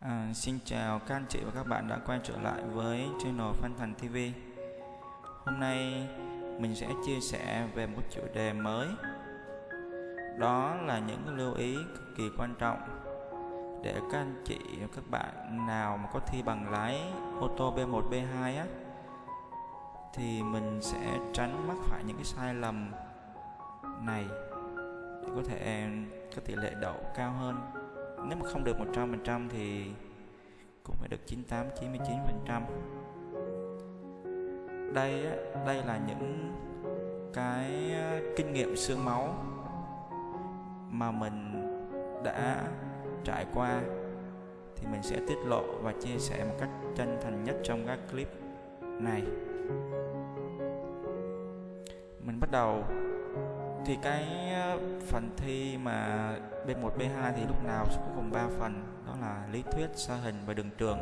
À, xin chào các anh chị và các bạn đã quay trở lại với channel Phan Thành TV Hôm nay mình sẽ chia sẻ về một chủ đề mới. Đó là những lưu ý cực kỳ quan trọng Để các anh chị và các bạn nào mà có thi bằng lái ô tô B1, B2 á Thì mình sẽ tránh mắc phải những cái sai lầm này Để có thể có tỷ lệ đậu cao hơn nếu mà không được 100% thì cũng phải được 98 99% đây đây là những cái kinh nghiệm xương máu mà mình đã trải qua thì mình sẽ tiết lộ và chia sẻ một cách chân thành nhất trong các clip này. Mình bắt đầu thì cái ờ, phần thi mà B1 B2 thì lúc nào cũng gồm 3 phần đó là lý thuyết, sa hình và đường trường.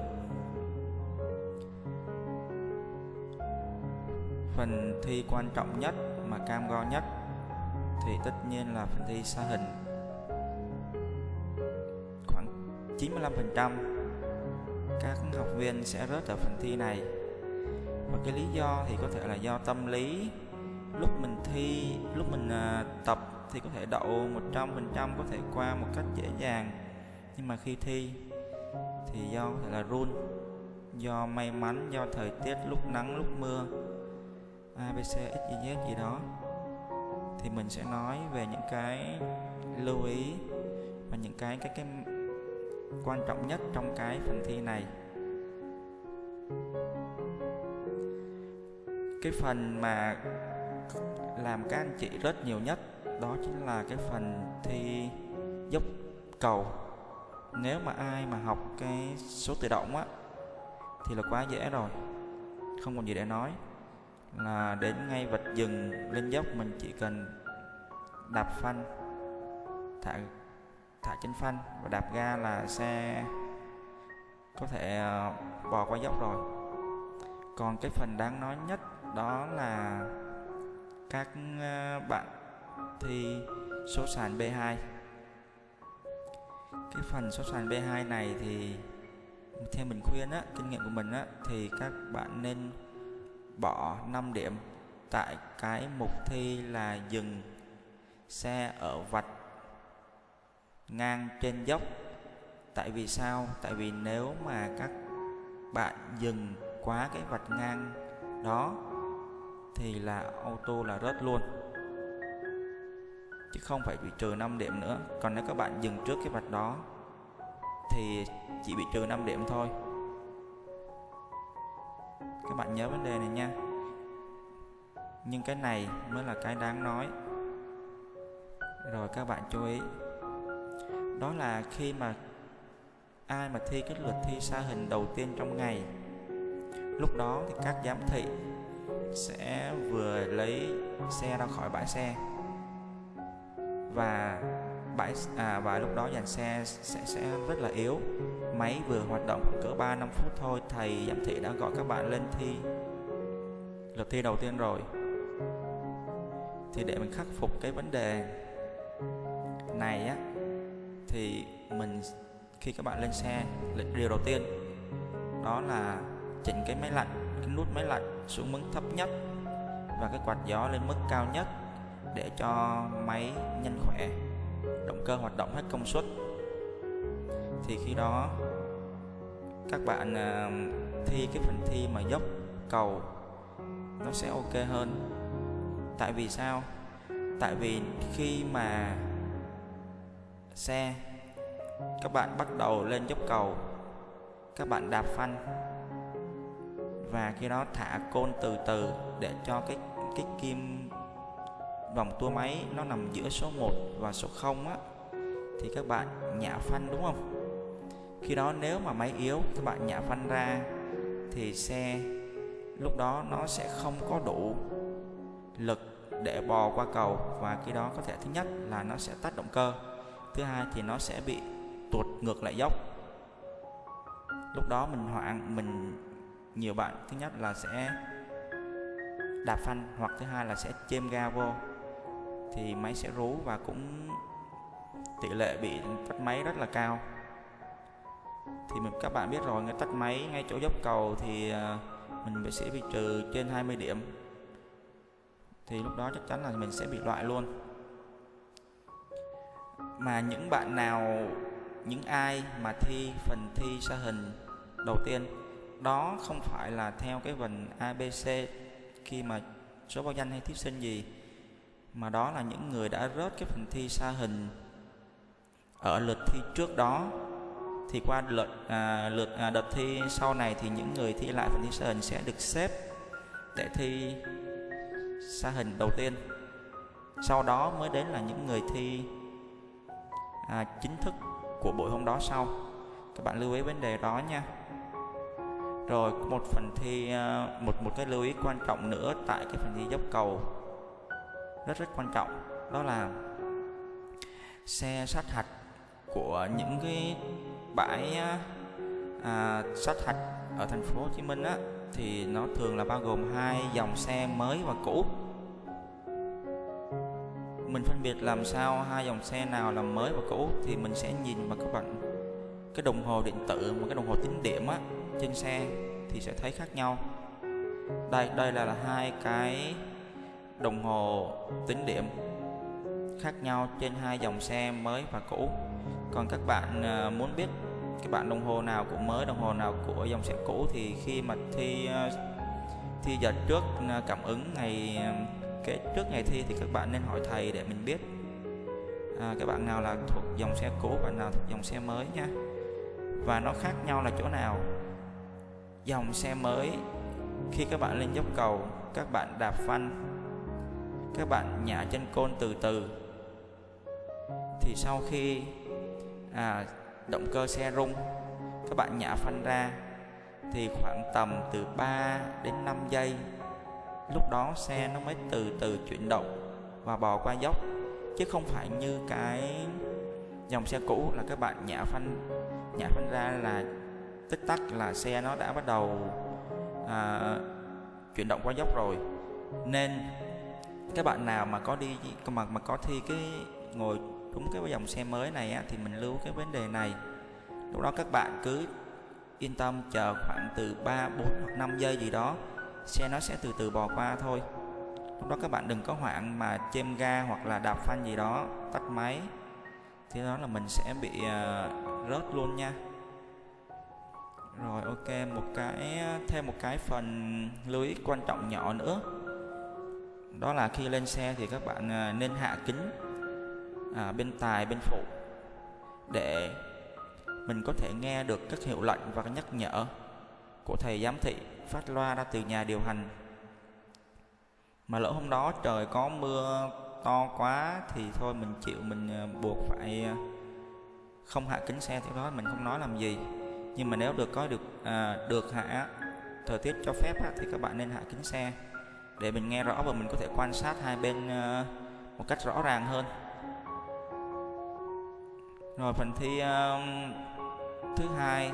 Phần thi quan trọng nhất mà cam go nhất thì tất nhiên là phần thi sa hình. Khoảng 95% các học viên sẽ rớt ở phần thi này. Và cái lý do thì có thể là do tâm lý lúc mình thi, lúc mình à, tập thì có thể đậu 100% có thể qua một cách dễ dàng. Nhưng mà khi thi thì do có thể là run do may mắn do thời tiết lúc nắng lúc mưa abc xyz gì đó. Thì mình sẽ nói về những cái lưu ý và những cái cái cái quan trọng nhất trong cái phần thi này. Cái phần mà làm các anh chị rất nhiều nhất, đó chính là cái phần thi dốc cầu. Nếu mà ai mà học cái số tự động á, thì là quá dễ rồi. Không còn gì để nói. Là đến ngay vạch dừng lên dốc, mình chỉ cần đạp phanh, thả thả chân phanh và đạp ga là xe có thể ờ, bò qua dốc rồi. Còn cái phần đáng nói nhất đó là các ờ, bạn thi số sàn B2 cái phần số sàn B2 này thì theo mình khuyên á, kinh nghiệm của mình á, thì các bạn nên bỏ 5 điểm tại cái mục thi là dừng xe ở vạch ngang trên dốc. Tại vì sao? Tại vì nếu mà các bạn dừng quá cái vạch ngang đó thì là ô tô là rớt luôn. Chứ không phải bị trừ 5 điểm nữa. Còn nếu các bạn dừng trước cái vạch đó, thì chỉ bị trừ 5 điểm thôi. Các bạn nhớ vấn đề này nha. Nhưng cái này mới là cái đáng nói. Rồi các bạn chú ý. Đó là khi mà ai mà thi cái lượt thi xa hình đầu tiên trong ngày, lúc đó thì các giám thị sẽ vừa lấy xe ra khỏi bãi xe. Và bãi à, và lúc đó dàn xe sẽ sẽ rất là yếu. Máy vừa hoạt động cỡ 3 5 phút thôi thầy giám thị đã gọi các bạn lên thi. Lượt thi đầu tiên rồi. Thì để mình khắc phục cái vấn đề này á thì mình khi các bạn lên xe điều đầu tiên đó là chỉnh cái máy lạnh cái nút máy lạnh xuống mức thấp nhất và cái quạt gió lên mức cao nhất để cho máy nhanh khỏe, động cơ hoạt động hết công suất. Thì khi đó, các bạn à, thi cái phần thi mà dốc cầu nó sẽ ok hơn. Tại vì sao? Tại vì khi mà xe các bạn bắt đầu lên dốc cầu, các bạn đạp phanh và khi đó thả côn từ từ để cho cái cái kim vòng tua máy nó nằm giữa số 1 và số 0 á, thì các bạn nhả phanh đúng không? Khi đó nếu mà máy yếu, các bạn nhả phanh ra, thì xe lúc đó nó sẽ không có đủ lực để bò qua cầu. Và khi đó có thể thứ nhất là nó sẽ tắt động cơ, thứ hai thì nó sẽ bị tuột ngược lại dốc. Lúc đó mình hoảng, mình nhiều bạn. Thứ nhất là sẽ đạp phanh, hoặc thứ hai là sẽ chêm ga vô. Thì máy sẽ rú và cũng tỷ lệ bị tắt máy rất là cao. Thì mình, các bạn biết rồi ngay tắt máy ngay chỗ dốc cầu thì à, mình sẽ bị trừ trên 20 điểm. Thì lúc đó chắc chắn là mình sẽ bị loại luôn. Mà những bạn nào, những ai mà thi phần thi sa hình đầu tiên đó không phải là theo cái phần ABC khi mà số báo danh hay thí sinh gì mà đó là những người đã rớt cái phần thi sa hình ở lượt thi trước đó. Thì qua lượt à, lượt à, đợt thi sau này thì những người thi lại phần thi sa hình sẽ được xếp để thi sa hình đầu tiên. Sau đó mới đến là những người thi à, chính thức của buổi hôm đó sau. Các bạn lưu ý vấn đề đó nha rồi một phần thi à, một một cái lưu ý quan trọng nữa tại cái phần thi dốc cầu. Rất rất quan trọng. Đó là xe sát hạch của những cái bãi à, à, sát hạch ở thành phố Hồ Chí Minh á thì nó thường là bao gồm hai dòng xe mới và cũ. Mình phân biệt làm sao hai dòng xe nào là mới và cũ thì mình sẽ nhìn vào các bạn cái đồng hồ điện tử một cái đồng hồ tính điểm á trên xe thì sẽ thấy khác nhau. Đây đây là, là hai cái đồng hồ tính điểm khác nhau trên hai dòng xe mới và cũ. Còn các bạn à, muốn biết các bạn đồng hồ nào của mới đồng hồ nào của dòng xe cũ thì khi mà thi à, thi giờ trước à, cảm ứng ngày cái trước ngày thi thì các bạn nên hỏi thầy để mình biết. À, các bạn nào là thuộc dòng xe cũ bạn nào thuộc dòng xe mới nha. Và nó khác nhau là chỗ nào? Dòng xe mới. Khi các bạn lên dốc cầu các bạn đạp phanh các bạn nhả chân côn từ từ. Thì sau khi à, động cơ xe rung các bạn nhả phanh ra thì khoảng tầm từ 3 đến 5 giây lúc đó xe nó mới từ từ chuyển động và bò qua dốc. Chứ không phải như cái dòng xe cũ là các bạn nhả phanh nhả phanh ra là tích tắc là xe nó đã bắt đầu à, chuyển động qua dốc rồi. Nên các bạn nào mà có đi mà mà có thi cái ngồi đúng cái dòng xe mới này á, thì mình lưu cái vấn đề này. Lúc đó các bạn cứ yên tâm chờ khoảng từ 3, 4 hoặc 5 giây gì đó xe nó sẽ từ từ bò qua thôi. Lúc đó các bạn đừng có hoảng mà chêm ga hoặc là đạp phanh gì đó tắt máy thì đó là mình sẽ bị uh, rớt luôn nha rồi ok một cái thêm một cái phần lưu ý quan trọng nhỏ nữa. Đó là khi lên xe thì các bạn à, nên hạ kính à, bên tài bên phụ để mình có thể nghe được các hiệu lệnh và các nhắc nhở của thầy giám thị phát loa ra từ nhà điều hành. Mà lỡ hôm đó trời có mưa to quá thì thôi mình chịu mình à, buộc phải à, không hạ kính xe thì đó mình không nói làm gì nhưng mà nếu được có được à, được hạ thời tiết cho phép thì các bạn nên hạ kính xe. Để mình nghe rõ và mình có thể quan sát hai bên à, một cách rõ ràng hơn. Rồi phần thi à, thứ hai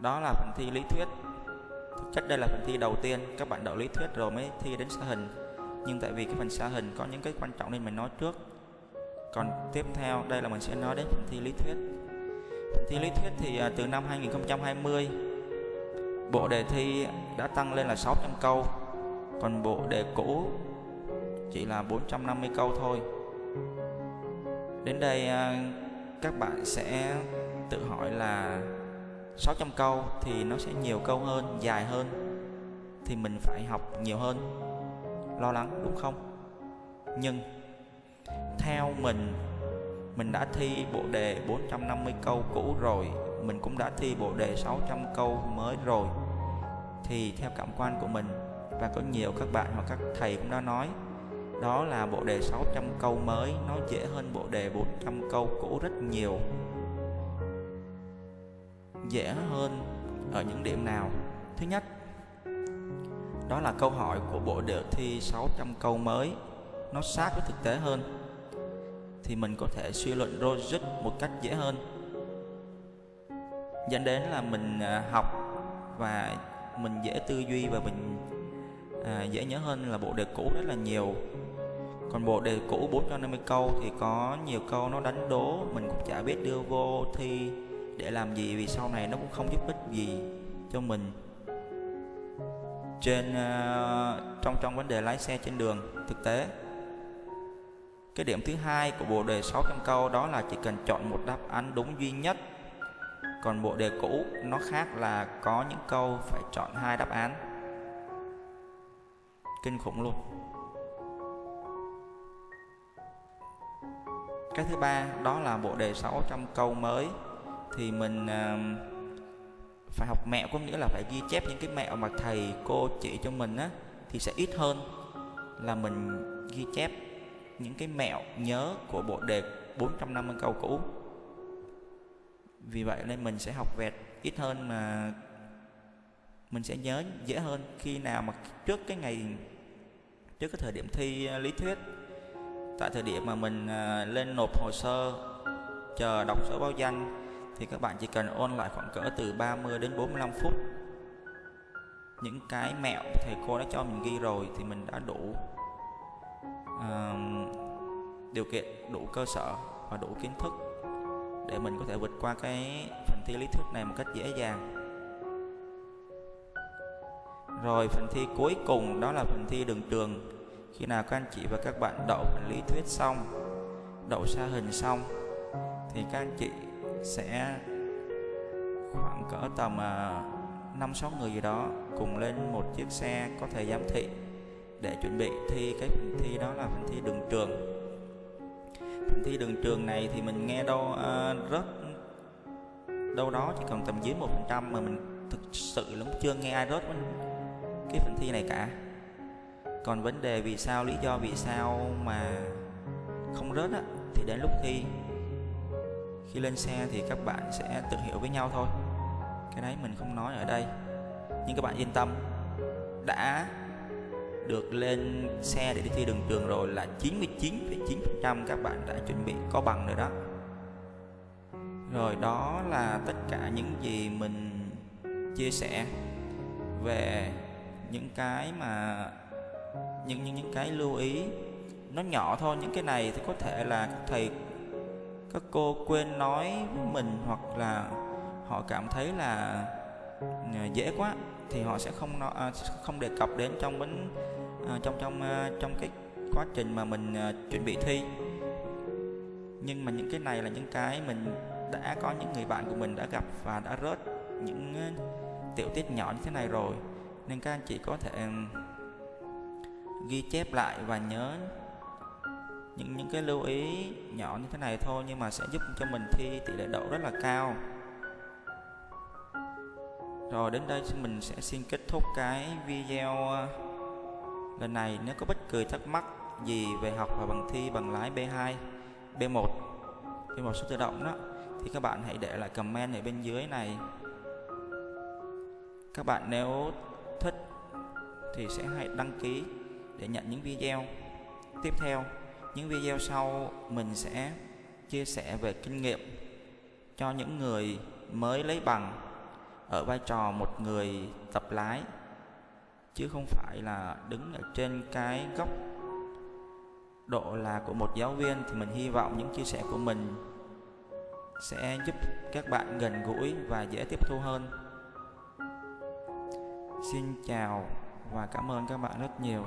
đó là phần thi lý thuyết. Thực chất đây là phần thi đầu tiên các bạn đậu lý thuyết rồi mới thi đến xã hình. Nhưng tại vì cái phần xã hình có những cái quan trọng nên mình nói trước. Còn tiếp theo đây là mình sẽ nói đến phần thi lý thuyết thi lý thuyết thì à, từ năm 2020 bộ đề thi đã tăng lên là 600 câu, còn bộ đề cũ chỉ là 450 câu thôi. Đến đây à, các bạn sẽ tự hỏi là 600 câu thì nó sẽ nhiều câu hơn, dài hơn, thì mình phải học nhiều hơn, lo lắng, đúng không? Nhưng, theo mình mình đã thi bộ đề 450 câu cũ rồi. Mình cũng đã thi bộ đề 600 câu mới rồi. Thì theo cảm quan của mình, và có nhiều các bạn hoặc các thầy cũng đã nói, đó là bộ đề 600 câu mới, nó dễ hơn bộ đề 400 câu cũ rất nhiều. Dễ hơn ở những điểm nào? Thứ nhất, đó là câu hỏi của bộ đề thi 600 câu mới. Nó sát với thực tế hơn thì mình có thể suy luận logic một cách dễ hơn. Dẫn đến là mình à, học và mình dễ tư duy và mình à, dễ nhớ hơn là bộ đề cũ rất là nhiều. Còn bộ đề cũ 450 câu thì có nhiều câu nó đánh đố mình cũng chả biết đưa vô thi để làm gì vì sau này nó cũng không giúp ích gì cho mình. Trên uh, trong trong vấn đề lái xe trên đường thực tế cái điểm thứ hai của bộ đề 600 câu đó là chỉ cần chọn một đáp án đúng duy nhất. Còn bộ đề cũ nó khác là có những câu phải chọn hai đáp án. Kinh khủng luôn. Cái thứ ba đó là bộ đề 600 câu mới. Thì mình uh, phải học mẹo có nghĩa là phải ghi chép những cái mẹo mà thầy cô chỉ cho mình á thì sẽ ít hơn là mình ghi chép những cái mẹo nhớ của bộ đề 450 câu cũ. Vì vậy nên mình sẽ học vẹt ít hơn mà mình sẽ nhớ dễ hơn khi nào mà trước cái ngày, trước cái thời điểm thi lý thuyết. Tại thời điểm mà mình à, lên nộp hồ sơ, chờ đọc số báo danh, thì các bạn chỉ cần ôn lại khoảng cỡ từ 30 đến 45 phút. Những cái mẹo thầy cô đã cho mình ghi rồi thì mình đã đủ điều kiện, đủ cơ sở và đủ kiến thức để mình có thể vượt qua cái phần thi lý thuyết này một cách dễ dàng. Rồi phần thi cuối cùng đó là phần thi đường trường. Khi nào các anh chị và các bạn đậu phần lý thuyết xong, đậu xa hình xong, thì các anh chị sẽ khoảng cỡ tầm ờ, năm sáu người gì đó cùng lên một chiếc xe có thể giám thị để chuẩn bị thi cái phần thi đó là phần thi đường trường. Phần thi đường trường này thì mình nghe đâu uh, à, rớt đâu đó chỉ còn tầm dưới một phần trăm mà mình thực sự lắm chưa nghe ai rớt cái phần thi này cả. Còn vấn đề vì sao lý do vì sao mà không rớt á thì đến lúc thi khi lên xe thì các bạn sẽ tự hiểu với nhau thôi. Cái đấy mình không nói ở đây. Nhưng các bạn yên tâm đã được lên xe để đi thi đường trường rồi là 99,9% các bạn đã chuẩn bị có bằng rồi đó. Rồi đó là tất cả những gì mình chia sẻ về những cái mà những những những cái lưu ý. Nó nhỏ thôi những cái này thì có thể là các thầy các cô quên nói với mình hoặc là họ cảm thấy là à, dễ quá thì họ sẽ không nói, à, không đề cập đến trong bánh à, trong trong à, trong cái quá trình mà mình à, chuẩn bị thi. Nhưng mà những cái này là những cái mình đã có những người bạn của mình đã gặp và đã rớt những à, tiểu tiết nhỏ như thế này rồi. Nên các anh chị có thể ghi chép lại và nhớ những những cái lưu ý nhỏ như thế này thôi nhưng mà sẽ giúp cho mình thi tỷ lệ đậu rất là cao rồi đến đây mình sẽ xin kết thúc cái video ờ, lần này. Nếu có bất kỳ thắc mắc gì về học và bằng thi bằng lái B2 B1 B1 số tự động đó, thì các bạn hãy để lại comment ở bên dưới này. Các bạn nếu thích thì sẽ hãy đăng ký để nhận những video tiếp theo. Những video sau mình sẽ chia sẻ về kinh nghiệm cho những người mới lấy bằng ở vai trò một người tập lái, chứ không phải là đứng ở trên cái góc độ là của một giáo viên. Thì mình hy vọng những chia sẻ của mình sẽ giúp các bạn gần gũi và dễ tiếp thu hơn. Xin chào và cảm ơn các bạn rất nhiều.